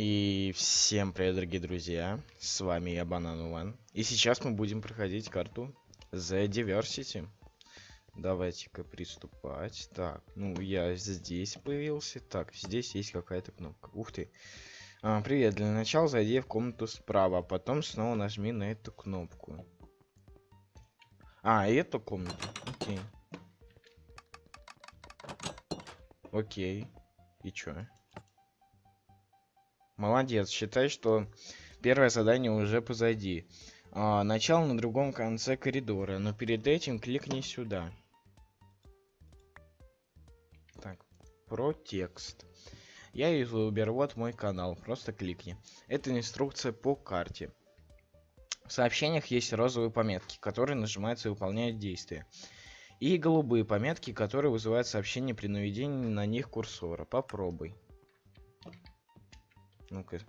И всем привет, дорогие друзья, с вами я, Банан One. И сейчас мы будем проходить карту The Diversity. Давайте-ка приступать. Так, ну я здесь появился. Так, здесь есть какая-то кнопка. Ух ты. А, привет, для начала зайди в комнату справа, а потом снова нажми на эту кнопку. А, эту комнату. Окей. Окей. И чё? Молодец, считай, что первое задание уже позади. А, начало на другом конце коридора, но перед этим кликни сюда. Так, про текст. Я юзер, вот мой канал, просто кликни. Это инструкция по карте. В сообщениях есть розовые пометки, которые нажимаются и выполняют действия. И голубые пометки, которые вызывают сообщение при наведении на них курсора. Попробуй. Ну-ка.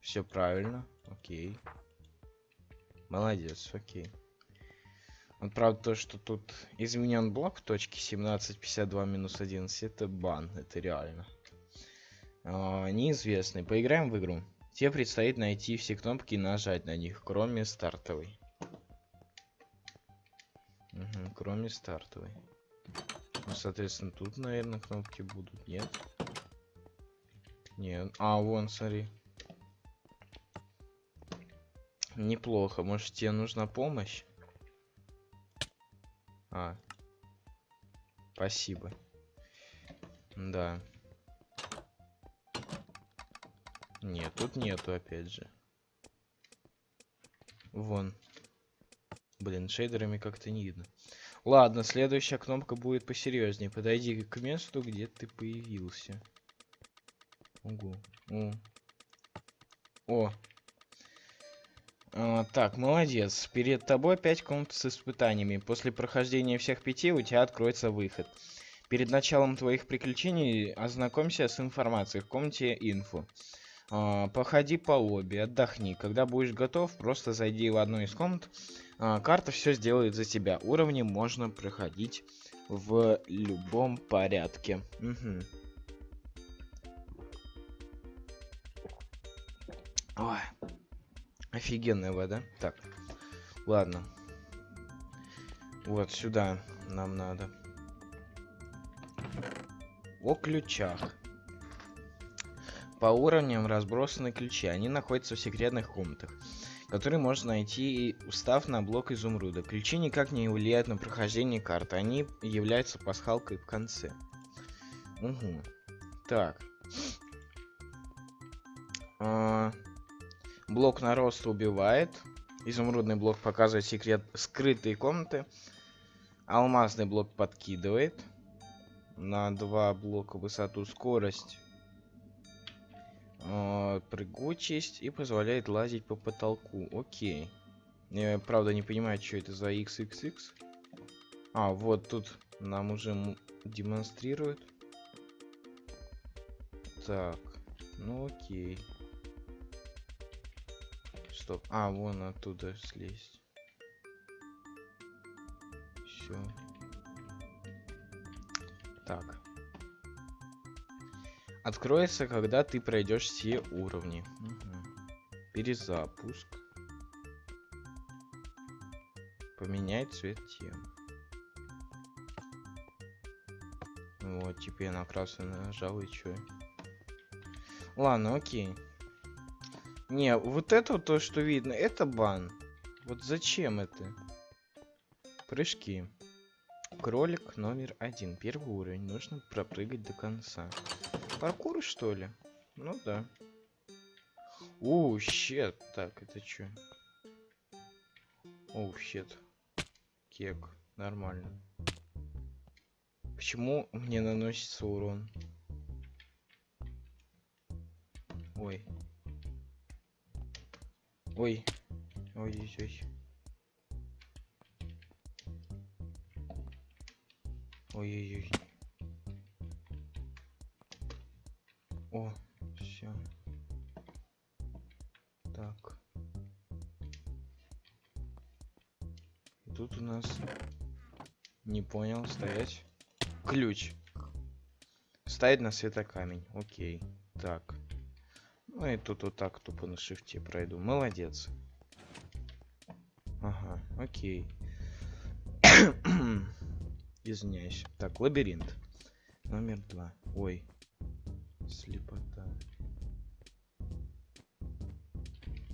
Все правильно. Окей. Молодец, окей. Вот правда то, что тут изменен блок в точке 1752 минус 11, это бан, это реально. А, неизвестный. Поиграем в игру. Тебе предстоит найти все кнопки и нажать на них, кроме стартовой. Угу, кроме стартовой. Ну, соответственно, тут, наверное, кнопки будут, нет? Нет. А, вон, смотри. Неплохо. Может, тебе нужна помощь? А. Спасибо. Да. Нет, тут нету, опять же. Вон. Блин, шейдерами как-то не видно. Ладно, следующая кнопка будет посерьезнее. Подойди к месту, где ты появился. Ого. О. О. А, так, молодец. Перед тобой пять комнат с испытаниями. После прохождения всех пяти у тебя откроется выход. Перед началом твоих приключений ознакомься с информацией в комнате инфо. А, походи по лобби, отдохни. Когда будешь готов, просто зайди в одну из комнат. А, карта все сделает за тебя. Уровни можно проходить в любом порядке. Угу. Ой. Офигенная вода. Так. Ладно. Вот сюда нам надо. О ключах. По уровням разбросаны ключи. Они находятся в секретных комнатах, которые можно найти, устав на блок изумруда. Ключи никак не влияют на прохождение карты. Они являются пасхалкой в конце. Угу. Так. А Блок на рост убивает. Изумрудный блок показывает секрет скрытые комнаты. Алмазный блок подкидывает. На два блока высоту скорость. Э, прыгучесть и позволяет лазить по потолку. Окей. Я правда не понимаю, что это за XXX. А, вот тут нам уже демонстрируют. Так, ну окей стоп. А, вон оттуда слезть. Все. Так. Откроется, когда ты пройдешь все уровни. Угу. Перезапуск. Поменять цвет темы. Вот, теперь на красный нажал и чё. Ладно, окей. Не, вот это вот то, что видно, это бан. Вот зачем это? Прыжки. Кролик номер один. Первый уровень. Нужно пропрыгать до конца. Паркур, что ли? Ну да. Оу, щет. Так, это что? Оу, щет. Кек. Нормально. Почему мне наносится урон? Ой. Ой. Ой-ой-ой. Ой-ой-ой. О, все. Так. И тут у нас... Не понял, стоять. Ключ. Ставить на светокамень. Окей. Так. Ну и тут вот так тупо на шифте пройду. Молодец. Ага, окей. Извиняюсь. Так, лабиринт. Номер два. Ой. Слепота.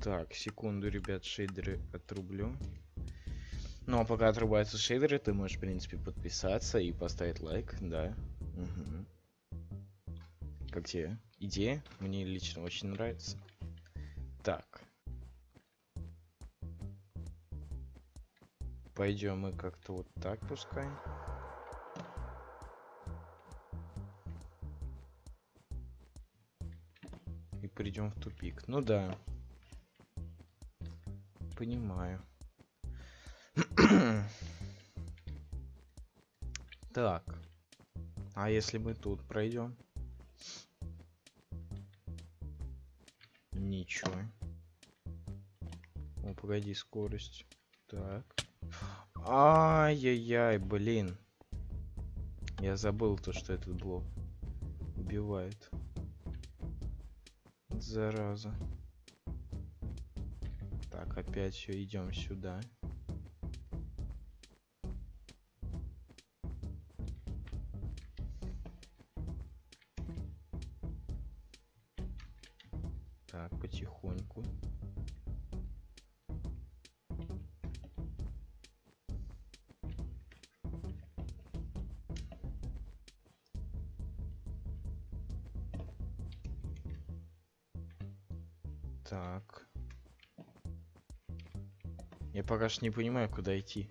Так, секунду, ребят, шейдеры отрублю. Ну, а пока отрубаются шейдеры, ты можешь, в принципе, подписаться и поставить лайк, да. Угу. Как тебе? Идея? Мне лично очень нравится. Так. Пойдем мы как-то вот так пускай. И придем в тупик. Ну да. Понимаю. так. А если мы тут пройдем? Ничего. О, погоди, скорость. Так. Ай-яй-яй, блин. Я забыл то, что этот блок убивает. Зараза. Так, опять все, идем сюда. Так, потихоньку. Так. Я пока что не понимаю, куда идти.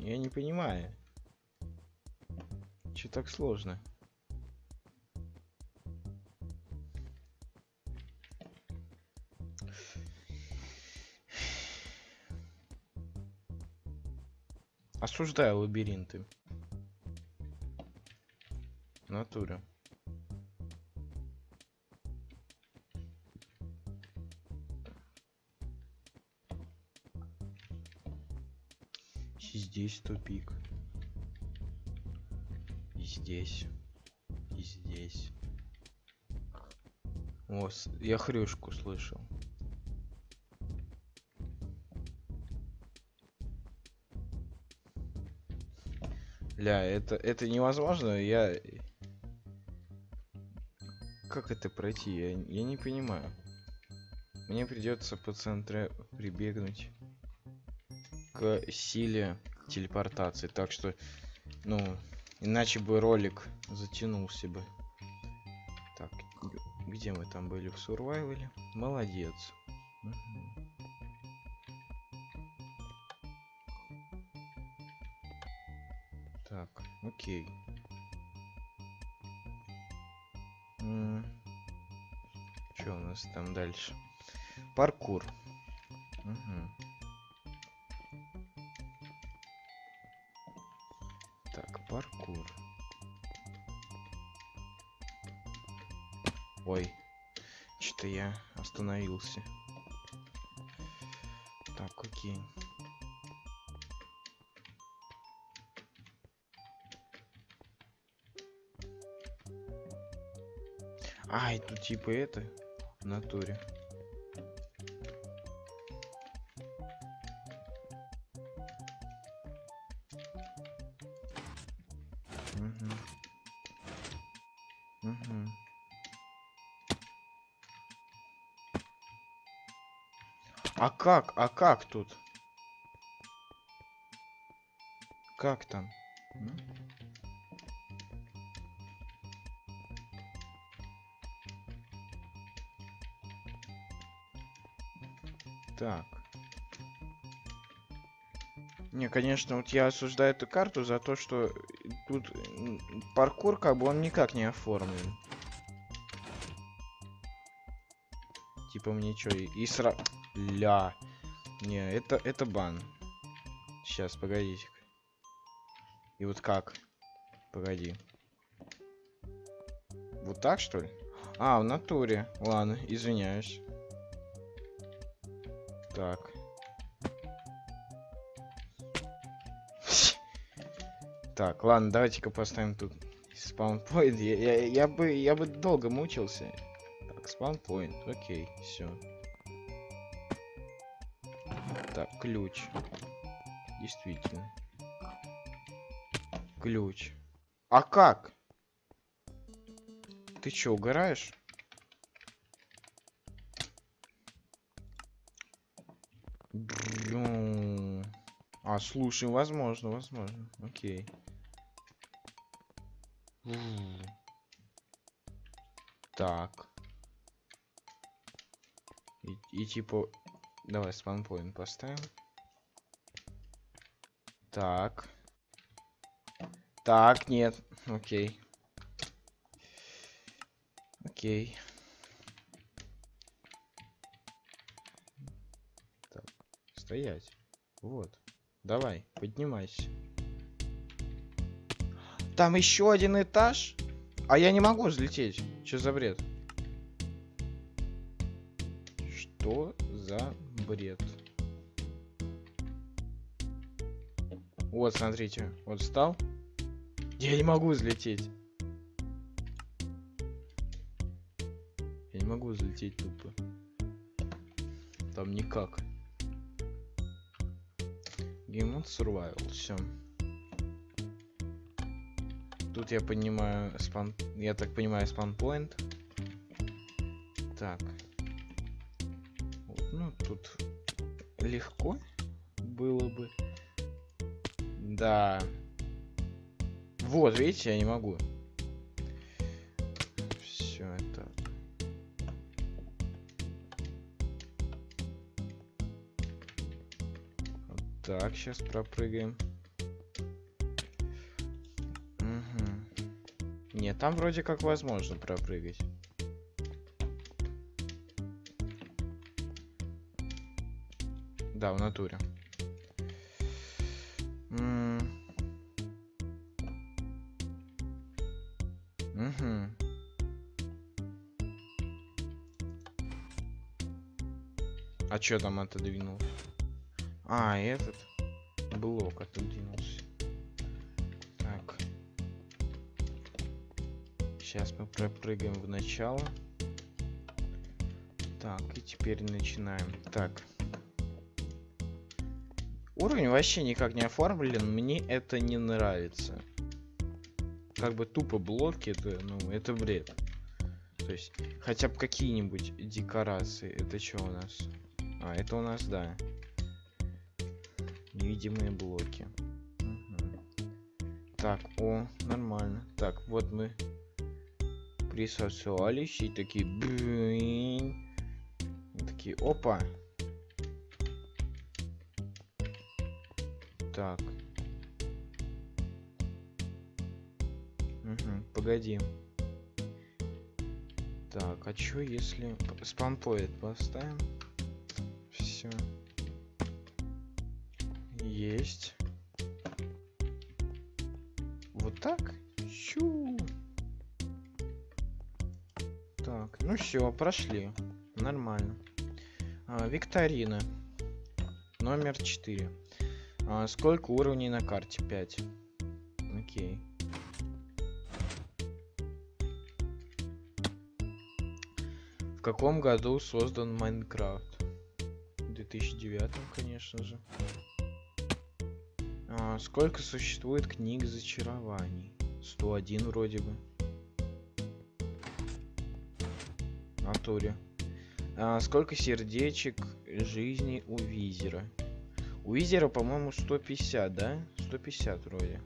Я не понимаю. Че так сложно? Осуждаю лабиринты. В натуре. Здесь тупик. И здесь. И здесь. О, я хрюшку слышал. Ля, это, это невозможно, я... Как это пройти? Я, я не понимаю. Мне придется по центре прибегнуть к силе телепортации. Так что, ну, иначе бы ролик затянулся бы. Так, где мы там были в сурвайвале? Молодец. Мгм. Окей. Что у нас там дальше? Паркур. Мгм. Так, паркур. Ой, что-то я остановился. Так, окей. Ай, тут типа это в натуре. А как? А как тут? Как там? Так. Не, конечно, вот я осуждаю эту карту за то, что тут паркур, как бы, он никак не оформлен. Типа мне чё, и, и сра... Ля. Не, это, это бан. Сейчас, погодите. И вот как? Погоди. Вот так, что ли? А, в натуре. Ладно, извиняюсь. Так. Так, ладно, давайте-ка поставим тут спаунпоинт. Я, я, я бы, я бы долго мучился. Так, спаунпоинт. Окей, все. Так, ключ. Действительно. Ключ. А как? Ты чё, угораешь? А, слушай, возможно, возможно. Окей. Так. И, и типа... Давай спанпоинт поставим. Так. Так, нет. Окей. Окей. Так, стоять. Вот. Давай, поднимайся. Там еще один этаж? А я не могу взлететь. Что за бред? Что за бред? Вот, смотрите. Вот встал. Я не могу взлететь. Я не могу взлететь тупо. Там никак. Game Survival, все. Тут я понимаю спан... Я так понимаю спанпоинт. Так. Ну, тут легко было бы. Да. Вот, видите, я не могу. Так, сейчас пропрыгаем. Мгм. Нет, там вроде как возможно пропрыгать. Да, в натуре. М. А чё там отодвинулся? А, этот блок отодвинулся. Так. Сейчас мы пропрыгаем в начало. Так, и теперь начинаем. Так. Уровень вообще никак не оформлен, мне это не нравится. Как бы тупо блоки, это, ну, это бред. То есть, хотя бы какие-нибудь декорации. Это что у нас? А, это у нас, да. Невидимые блоки. Мгм. Так, о, нормально. Так, вот мы присосались и такие... блин. И такие, опа. Так. Мгм, погоди. Так, а чё если спампоид поставим? Есть. Вот так? Чу. Так, ну все, прошли. Нормально. А, викторина. Номер 4. А, сколько уровней на карте? 5. Окей. В каком году создан Майнкрафт? В 2009, конечно же. А, сколько существует книг зачарований? 101 вроде бы. Натуре. А, сколько сердечек жизни у Визера? У Визера, по-моему, 150, да? 150 вроде.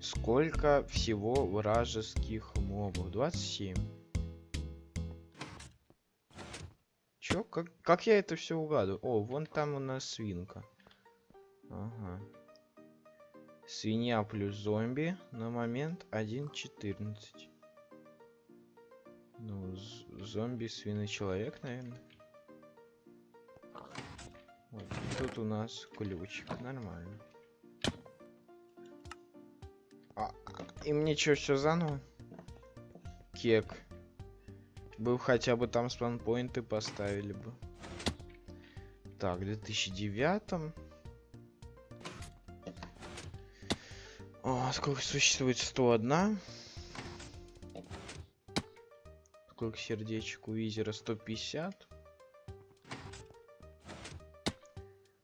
Сколько всего вражеских мобов? 27. Чё? Как, как я это все угадываю? О, вон там у нас свинка. Ага. Свинья плюс зомби на момент 1.14. Ну, зомби, свиный человек, наверное. Вот, тут у нас ключик, нормально. А, и мне что, все заново? Кек. Был хотя бы там спанпоинты поставили бы. Так, в 2009 О, сколько существует? 101. Сколько сердечек у визера? 150.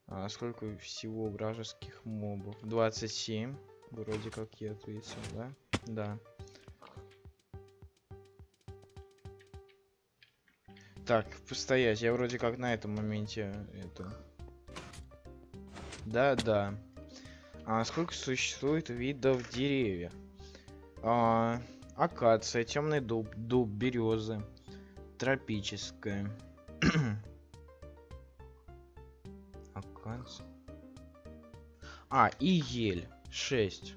А сколько всего вражеских мобов? 27. Вроде как я ответил, да? Да. Так, постоять. Я вроде как на этом моменте это... Да, да. А сколько существует видов деревьев? А, акация, темный дуб, дуб, березы, тропическая. акация. А, и ель. 6.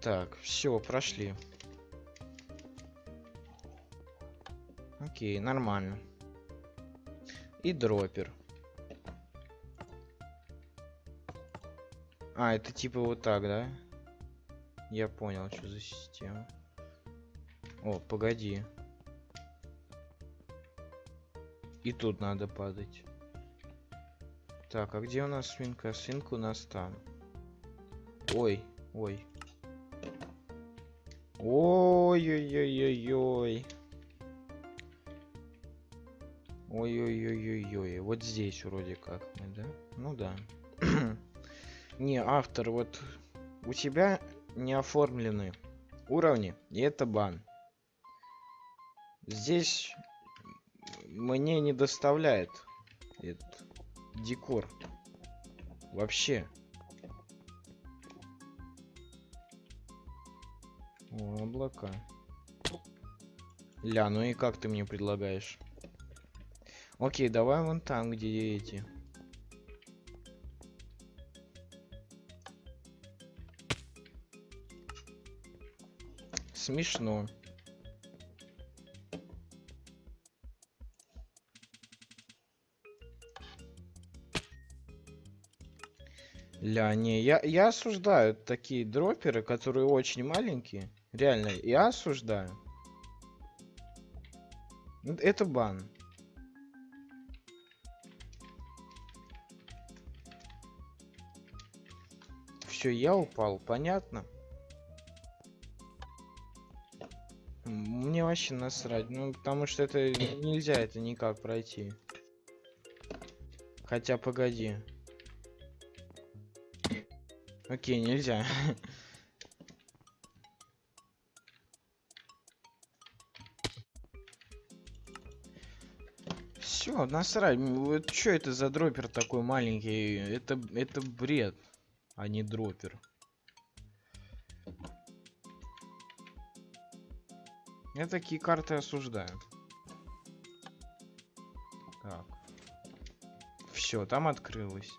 Так, все, прошли. Окей, нормально. И дропер. А, это типа вот так, да? Я понял, что за система. О, погоди. И тут надо падать. Так, а где у нас свинка? Свинка у нас там. Ой, ой. Ой-ой-ой-ой-ой. Ой-ой-ой-ой-ой. Вот здесь вроде как мы, да? Ну да. не, автор, вот у тебя не оформлены уровни, и это бан. Здесь мне не доставляет этот декор. Вообще. О, облака. Ля, ну и как ты мне предлагаешь? Окей, давай вон там, где эти. Смешно. Ля, не, я, я осуждаю такие дроперы, которые очень маленькие. Реально, я осуждаю. Это бан. Все, я упал, понятно? Мне вообще насрать, ну потому что это нельзя это никак пройти. Хотя погоди. Окей, нельзя. Все, насрать. Вот что это за дропер такой маленький? Это, это бред, а не дропер. Я такие карты осуждаю. Так. Все, там открылось.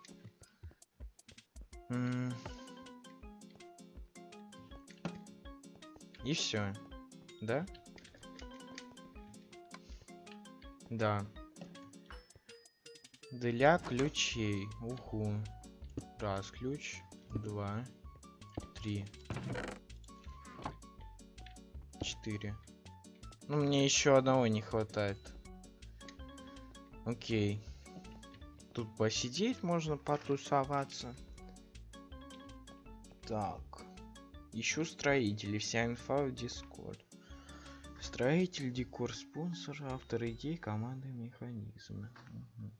И все. Да? Да. Для ключей. Уху. Раз ключ. Два. Три. Четыре. Ну, мне еще одного не хватает. Окей. Тут посидеть можно, потусоваться. Так. Ищу строителей. Вся инфа в Discord. Строитель, декор, спонсор, автор идей, команды, механизмы. Угу.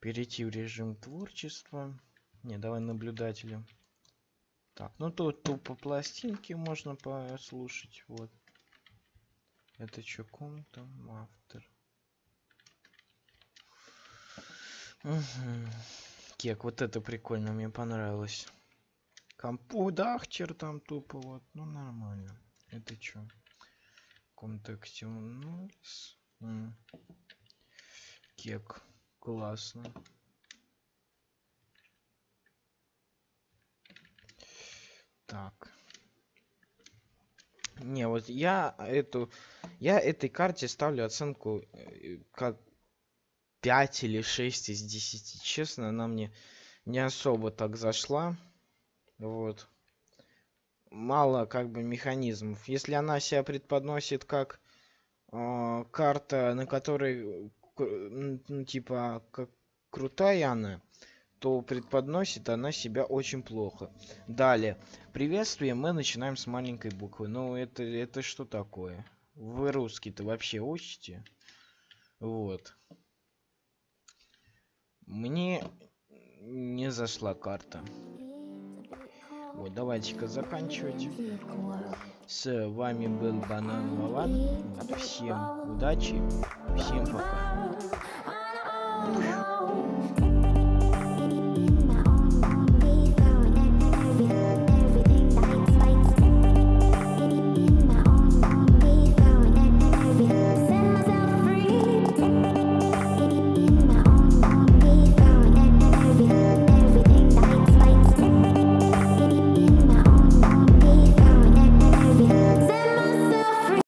Перейти в режим творчества. Не, давай наблюдателем. Так, ну тут тупо пластинки можно послушать. Вот. Это что, ком там автор? Угу. Кек, вот это прикольно, мне понравилось. Компудахчер там тупо вот, ну нормально. Это что? Контексте ну, Кек, классно. Так. Не, вот я эту, я этой карте ставлю оценку э, как 5 или 6 из 10. Честно, она мне не особо так зашла. Вот. Мало как бы механизмов. Если она себя предподносит как э, карта, на которой, ну, типа, как крутая она, то предподносит она себя очень плохо. Далее. Приветствие мы начинаем с маленькой буквы. Ну, это, это что такое? Вы русский-то вообще учите? Вот. Мне не зашла карта. Вот, давайте-ка заканчивать. С вами был Банан Вован. Всем удачи, всем пока.